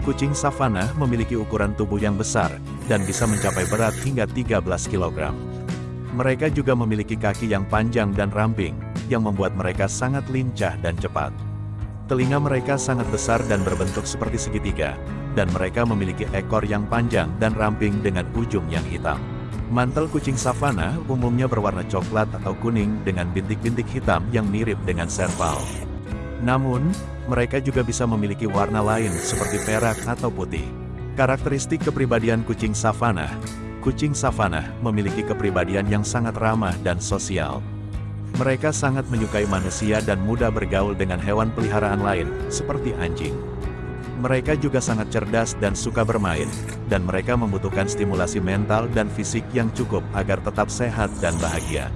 Kucing savana memiliki ukuran tubuh yang besar, dan bisa mencapai berat hingga 13 kg. Mereka juga memiliki kaki yang panjang dan ramping, yang membuat mereka sangat lincah dan cepat. Telinga mereka sangat besar dan berbentuk seperti segitiga, dan mereka memiliki ekor yang panjang dan ramping dengan ujung yang hitam. Mantel kucing savana umumnya berwarna coklat atau kuning dengan bintik-bintik hitam yang mirip dengan serval. Namun, mereka juga bisa memiliki warna lain seperti perak atau putih. Karakteristik kepribadian kucing savana Kucing savana memiliki kepribadian yang sangat ramah dan sosial. Mereka sangat menyukai manusia dan mudah bergaul dengan hewan peliharaan lain, seperti anjing. Mereka juga sangat cerdas dan suka bermain, dan mereka membutuhkan stimulasi mental dan fisik yang cukup agar tetap sehat dan bahagia.